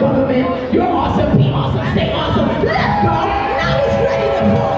government. You're awesome, be awesome, stay awesome. Let's go. Now he's ready to pull.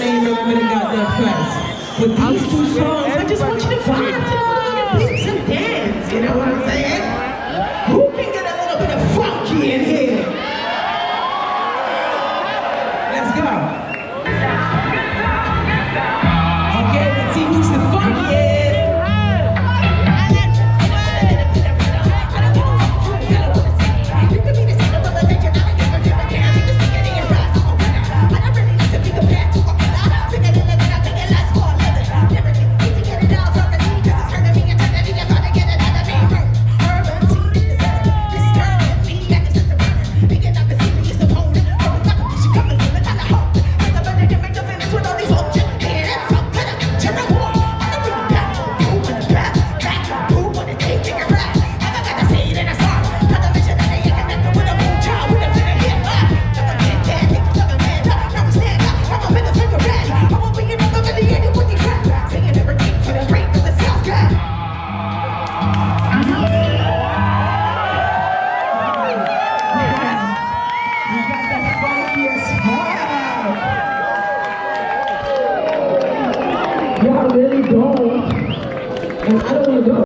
of Flags. With these two songs, I just want you to vibe. home, and I don't want to go.